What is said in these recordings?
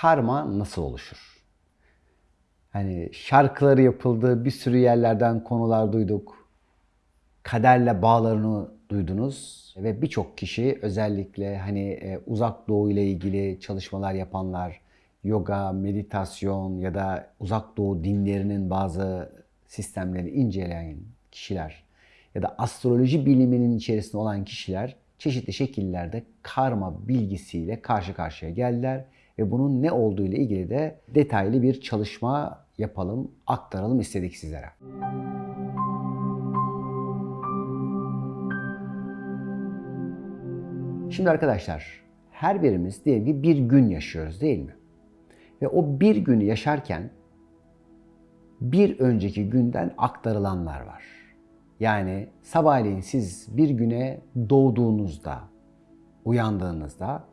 karma nasıl oluşur? Hani şarkıları yapıldı, bir sürü yerlerden konular duyduk. Kaderle bağlarını duydunuz ve birçok kişi özellikle hani e, uzak doğu ile ilgili çalışmalar yapanlar, yoga, meditasyon ya da uzak doğu dinlerinin bazı sistemlerini inceleyen kişiler ya da astroloji biliminin içerisinde olan kişiler çeşitli şekillerde karma bilgisiyle karşı karşıya geldiler ve bunun ne olduğu ile ilgili de detaylı bir çalışma yapalım, aktaralım istedik sizlere. Şimdi arkadaşlar her birimiz diyelim ki bir gün yaşıyoruz değil mi? Ve o bir günü yaşarken bir önceki günden aktarılanlar var. Yani sabahleyin siz bir güne doğduğunuzda, uyandığınızda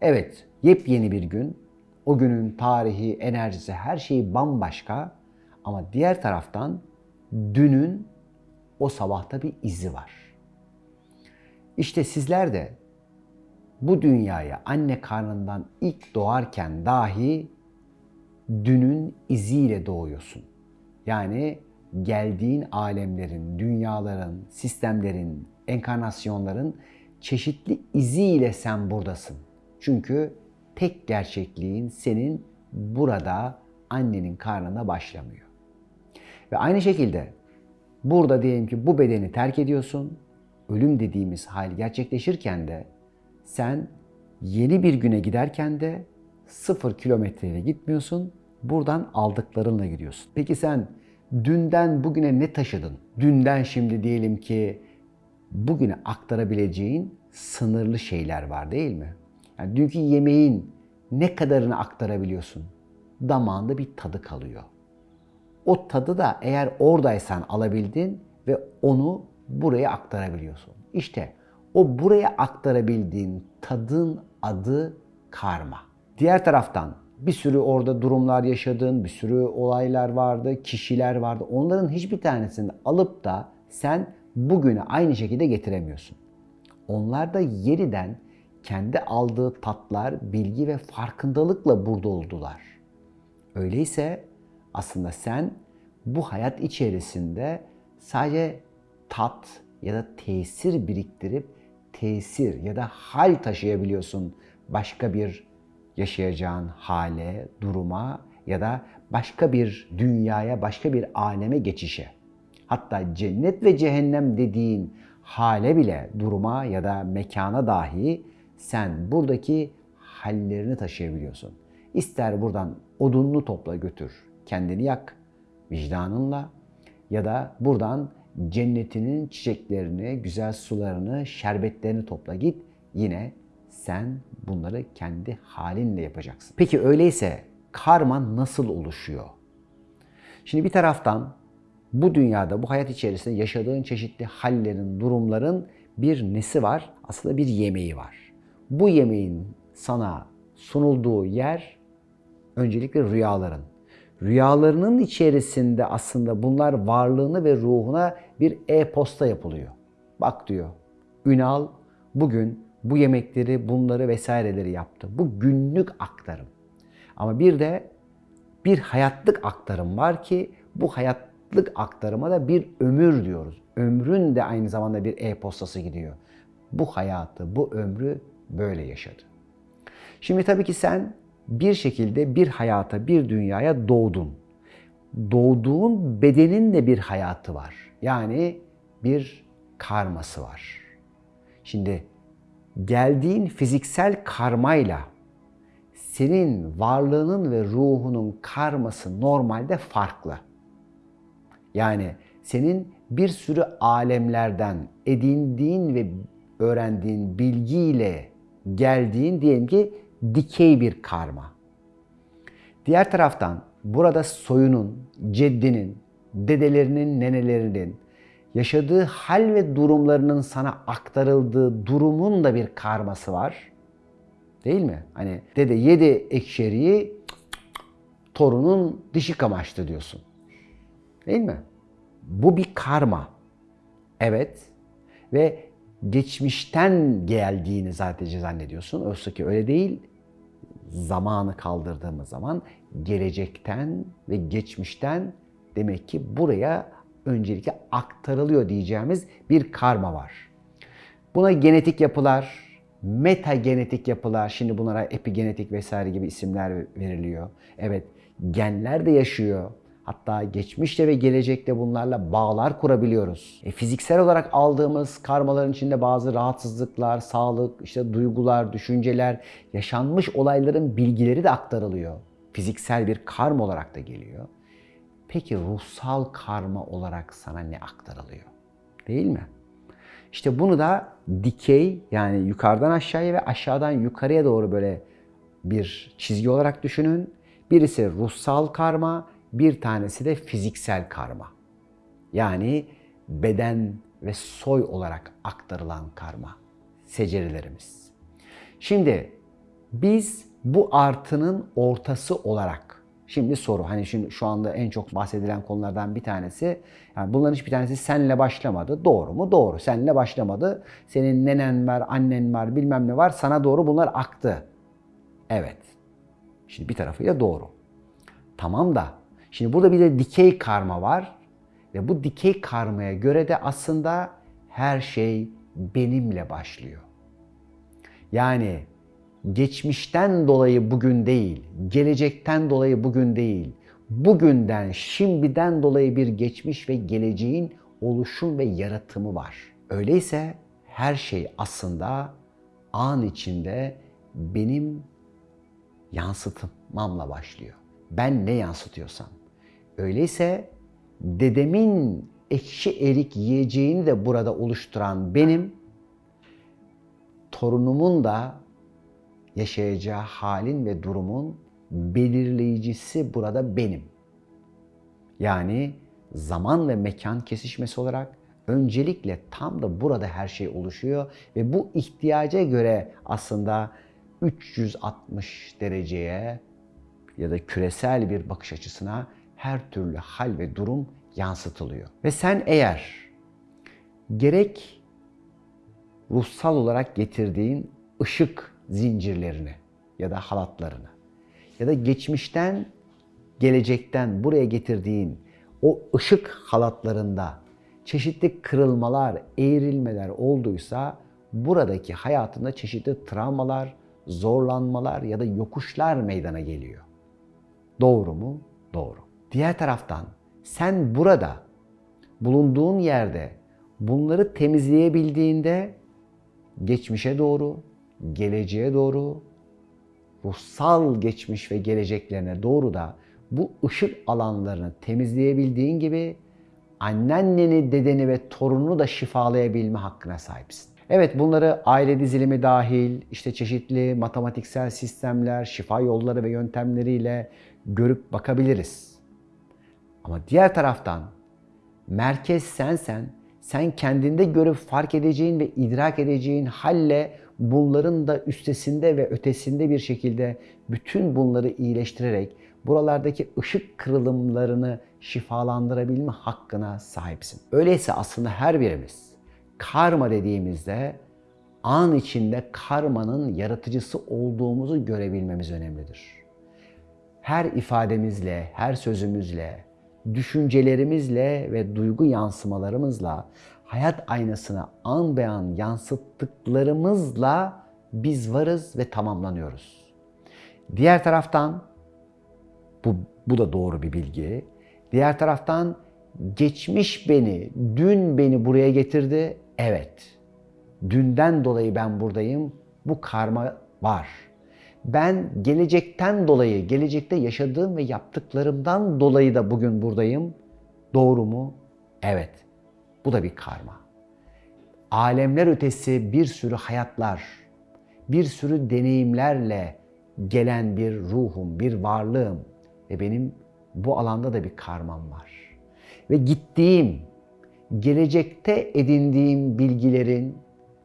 evet yepyeni bir gün, o günün tarihi, enerjisi, her şeyi bambaşka ama diğer taraftan dünün o sabahta bir izi var. İşte sizler de bu dünyaya anne karnından ilk doğarken dahi dünün iziyle doğuyorsun. Yani geldiğin alemlerin, dünyaların, sistemlerin, enkarnasyonların çeşitli iziyle sen buradasın. Çünkü tek gerçekliğin senin burada annenin karnına başlamıyor. Ve aynı şekilde burada diyelim ki bu bedeni terk ediyorsun. Ölüm dediğimiz hal gerçekleşirken de sen yeni bir güne giderken de sıfır kilometreyle gitmiyorsun. Buradan aldıklarınla gidiyorsun. Peki sen dünden bugüne ne taşıdın? Dünden şimdi diyelim ki bugüne aktarabileceğin sınırlı şeyler var değil mi? Yani dünkü yemeğin ne kadarını aktarabiliyorsun? Damağında bir tadı kalıyor. O tadı da eğer oradaysan alabildin ve onu buraya aktarabiliyorsun. İşte o buraya aktarabildiğin tadın adı karma. Diğer taraftan bir sürü orada durumlar yaşadın, bir sürü olaylar vardı, kişiler vardı. Onların hiçbir tanesini alıp da sen bugüne aynı şekilde getiremiyorsun. Onlar da yeniden kendi aldığı tatlar, bilgi ve farkındalıkla burada oldular. Öyleyse aslında sen bu hayat içerisinde sadece tat ya da tesir biriktirip tesir ya da hal taşıyabiliyorsun başka bir yaşayacağın hale, duruma ya da başka bir dünyaya, başka bir aleme geçişe. Hatta cennet ve cehennem dediğin hale bile, duruma ya da mekana dahi sen buradaki hallerini taşıyabiliyorsun. İster buradan odununu topla götür, kendini yak vicdanınla ya da buradan cennetinin çiçeklerini, güzel sularını, şerbetlerini topla git. Yine sen bunları kendi halinle yapacaksın. Peki öyleyse karma nasıl oluşuyor? Şimdi bir taraftan bu dünyada, bu hayat içerisinde yaşadığın çeşitli hallerin, durumların bir nesi var? Aslında bir yemeği var. Bu yemeğin sana sunulduğu yer öncelikle rüyaların. Rüyalarının içerisinde aslında bunlar varlığını ve ruhuna bir e-posta yapılıyor. Bak diyor, Ünal bugün bu yemekleri, bunları vesaireleri yaptı. Bu günlük aktarım. Ama bir de bir hayatlık aktarım var ki bu hayatlık aktarıma da bir ömür diyoruz. Ömrün de aynı zamanda bir e-postası gidiyor. Bu hayatı, bu ömrü böyle yaşadı. Şimdi tabii ki sen bir şekilde bir hayata, bir dünyaya doğdun. Doğduğun bedenin de bir hayatı var. Yani bir karması var. Şimdi geldiğin fiziksel karmayla senin varlığının ve ruhunun karması normalde farklı. Yani senin bir sürü alemlerden edindiğin ve öğrendiğin bilgiyle geldiğin diyelim ki dikey bir karma. Diğer taraftan burada soyunun, ceddinin, dedelerinin, nenelerinin, yaşadığı hal ve durumlarının sana aktarıldığı durumun da bir karması var. Değil mi? Hani dede yedi ekşeriyi torunun dişi kamaştı diyorsun. Değil mi? Bu bir karma. Evet. Ve geçmişten geldiğini sadece zannediyorsun. Oysa ki öyle değil. zamanı kaldırdığımız zaman gelecekten ve geçmişten demek ki buraya öncelikle aktarılıyor diyeceğimiz bir karma var. Buna genetik yapılar, metagenetik yapılar, şimdi bunlara epigenetik vesaire gibi isimler veriliyor. Evet, genler de yaşıyor. Hatta geçmişte ve gelecekte bunlarla bağlar kurabiliyoruz. E, fiziksel olarak aldığımız karmaların içinde bazı rahatsızlıklar, sağlık, işte duygular, düşünceler, yaşanmış olayların bilgileri de aktarılıyor. Fiziksel bir karma olarak da geliyor. Peki ruhsal karma olarak sana ne aktarılıyor? Değil mi? İşte bunu da dikey yani yukarıdan aşağıya ve aşağıdan yukarıya doğru böyle bir çizgi olarak düşünün. Birisi ruhsal karma, bir tanesi de fiziksel karma. Yani beden ve soy olarak aktarılan karma. Secerilerimiz. Şimdi biz bu artının ortası olarak Şimdi soru hani şimdi şu anda en çok bahsedilen konulardan bir tanesi yani bunların hiçbir tanesi senle başlamadı. Doğru mu? Doğru. Senle başlamadı. Senin nenen var, annen var, bilmem ne var. Sana doğru bunlar aktı. Evet. Şimdi bir tarafıyla doğru. Tamam da şimdi burada bir de dikey karma var ve bu dikey karmaya göre de aslında her şey benimle başlıyor. Yani geçmişten dolayı bugün değil, gelecekten dolayı bugün değil, bugünden, şimdiden dolayı bir geçmiş ve geleceğin oluşum ve yaratımı var. Öyleyse her şey aslında an içinde benim yansıtmamla başlıyor. Ben ne yansıtıyorsam. Öyleyse dedemin ekşi erik yiyeceğini de burada oluşturan benim, torunumun da yaşayacağı halin ve durumun belirleyicisi burada benim. Yani zaman ve mekan kesişmesi olarak öncelikle tam da burada her şey oluşuyor ve bu ihtiyaca göre aslında 360 dereceye ya da küresel bir bakış açısına her türlü hal ve durum yansıtılıyor. Ve sen eğer gerek ruhsal olarak getirdiğin ışık zincirlerini ya da halatlarını ya da geçmişten gelecekten buraya getirdiğin o ışık halatlarında çeşitli kırılmalar, eğrilmeler olduysa buradaki hayatında çeşitli travmalar, zorlanmalar ya da yokuşlar meydana geliyor. Doğru mu? Doğru. Diğer taraftan sen burada bulunduğun yerde bunları temizleyebildiğinde geçmişe doğru, geleceğe doğru, ruhsal geçmiş ve geleceklerine doğru da bu ışık alanlarını temizleyebildiğin gibi annenneni, dedeni ve torununu da şifalayabilme hakkına sahipsin. Evet bunları aile dizilimi dahil, işte çeşitli matematiksel sistemler, şifa yolları ve yöntemleriyle görüp bakabiliriz. Ama diğer taraftan merkez sensen, sen kendinde görüp fark edeceğin ve idrak edeceğin halle bunların da üstesinde ve ötesinde bir şekilde bütün bunları iyileştirerek buralardaki ışık kırılımlarını şifalandırabilme hakkına sahipsin. Öyleyse aslında her birimiz karma dediğimizde an içinde karmanın yaratıcısı olduğumuzu görebilmemiz önemlidir. Her ifademizle, her sözümüzle, düşüncelerimizle ve duygu yansımalarımızla hayat aynasına an be an yansıttıklarımızla biz varız ve tamamlanıyoruz. Diğer taraftan bu, bu da doğru bir bilgi. Diğer taraftan geçmiş beni, dün beni buraya getirdi. Evet. Dünden dolayı ben buradayım. Bu karma var. Ben gelecekten dolayı, gelecekte yaşadığım ve yaptıklarımdan dolayı da bugün buradayım. Doğru mu? Evet. Bu da bir karma. Alemler ötesi bir sürü hayatlar, bir sürü deneyimlerle gelen bir ruhum, bir varlığım ve benim bu alanda da bir karmam var. Ve gittiğim, gelecekte edindiğim bilgilerin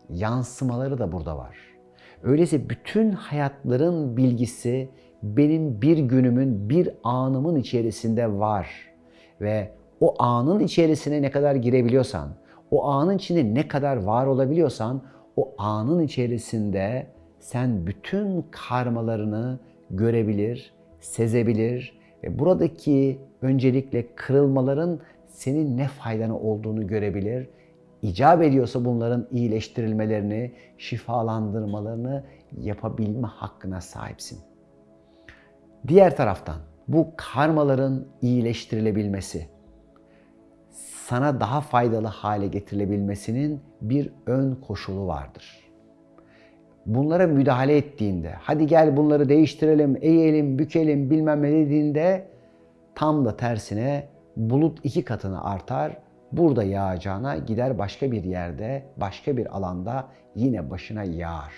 yansımaları da burada var. Öyleyse bütün hayatların bilgisi benim bir günümün, bir anımın içerisinde var. Ve o anın içerisine ne kadar girebiliyorsan, o anın içinde ne kadar var olabiliyorsan, o anın içerisinde sen bütün karmalarını görebilir, sezebilir ve buradaki öncelikle kırılmaların senin ne faydana olduğunu görebilir. İcap ediyorsa bunların iyileştirilmelerini, şifalandırmalarını yapabilme hakkına sahipsin. Diğer taraftan bu karmaların iyileştirilebilmesi, sana daha faydalı hale getirilebilmesinin bir ön koşulu vardır. Bunlara müdahale ettiğinde, hadi gel bunları değiştirelim, eğelim, bükelim bilmem ne dediğinde tam da tersine bulut iki katını artar. Burada yağacağına gider başka bir yerde, başka bir alanda yine başına yağar.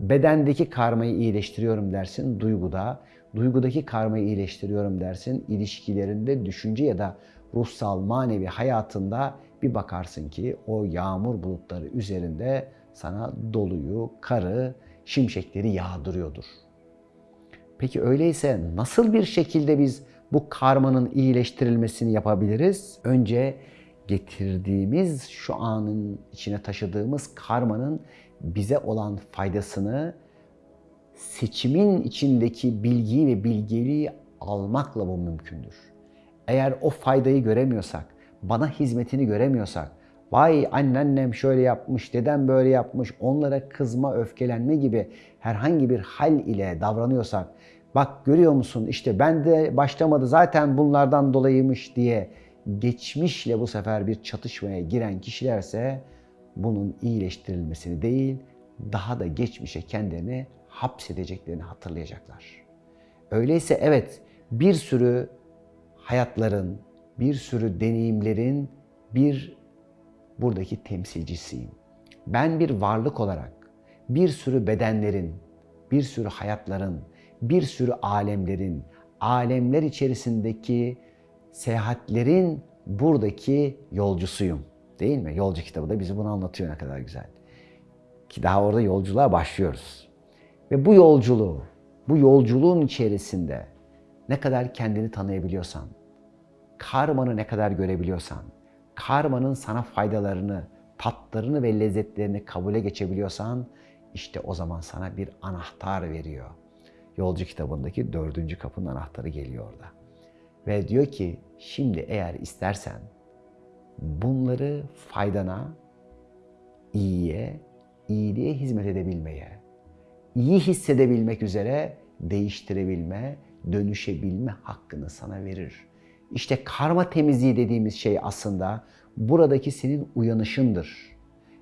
Bedendeki karmayı iyileştiriyorum dersin duyguda, duygudaki karmayı iyileştiriyorum dersin ilişkilerinde, düşünce ya da ruhsal, manevi hayatında bir bakarsın ki o yağmur bulutları üzerinde sana doluyu, karı, şimşekleri yağdırıyordur. Peki öyleyse nasıl bir şekilde biz bu karmanın iyileştirilmesini yapabiliriz? Önce getirdiğimiz şu anın içine taşıdığımız karmanın bize olan faydasını seçimin içindeki bilgiyi ve bilgeliği almakla bu mümkündür. Eğer o faydayı göremiyorsak, bana hizmetini göremiyorsak, vay anneannem şöyle yapmış, dedem böyle yapmış, onlara kızma, öfkelenme gibi herhangi bir hal ile davranıyorsak, bak görüyor musun işte ben de başlamadı zaten bunlardan dolayıymış diye geçmişle bu sefer bir çatışmaya giren kişilerse bunun iyileştirilmesini değil, daha da geçmişe kendilerini hapsedeceklerini hatırlayacaklar. Öyleyse evet bir sürü hayatların, bir sürü deneyimlerin bir buradaki temsilcisiyim. Ben bir varlık olarak bir sürü bedenlerin, bir sürü hayatların, bir sürü alemlerin, alemler içerisindeki seyahatlerin buradaki yolcusuyum. Değil mi? Yolcu kitabı da bizi bunu anlatıyor ne kadar güzel. Ki daha orada yolculuğa başlıyoruz. Ve bu yolculuğu, bu yolculuğun içerisinde ne kadar kendini tanıyabiliyorsan, karmanı ne kadar görebiliyorsan, karmanın sana faydalarını, tatlarını ve lezzetlerini kabule geçebiliyorsan, işte o zaman sana bir anahtar veriyor. Yolcu kitabındaki dördüncü kapının anahtarı geliyor orada. Ve diyor ki, şimdi eğer istersen bunları faydana, iyiye, iyiliğe hizmet edebilmeye, iyi hissedebilmek üzere değiştirebilme, dönüşebilme hakkını sana verir. İşte karma temizliği dediğimiz şey aslında buradaki senin uyanışındır.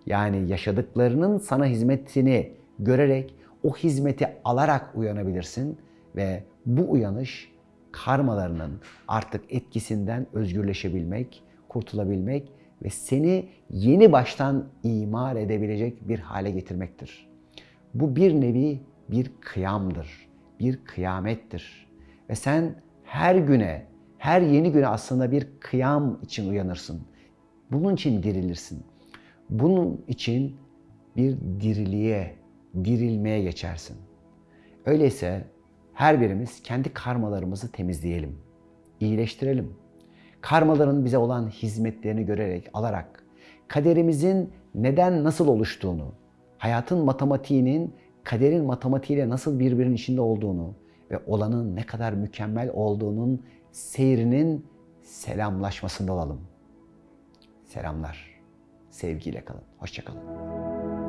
Yani yaşadıklarının sana hizmetini görerek o hizmeti alarak uyanabilirsin ve bu uyanış karmalarının artık etkisinden özgürleşebilmek, kurtulabilmek ve seni yeni baştan imar edebilecek bir hale getirmektir. Bu bir nevi bir kıyamdır, bir kıyamettir. Ve sen her güne, her yeni güne aslında bir kıyam için uyanırsın. Bunun için dirilirsin. Bunun için bir diriliğe, dirilmeye geçersin. Öyleyse her birimiz kendi karmalarımızı temizleyelim, iyileştirelim. Karmaların bize olan hizmetlerini görerek, alarak, kaderimizin neden nasıl oluştuğunu, hayatın matematiğinin kaderin matematiğiyle nasıl birbirinin içinde olduğunu ve olanın ne kadar mükemmel olduğunun seyrinin selamlaşmasında olalım. Selamlar. Sevgiyle kalın. Hoşçakalın.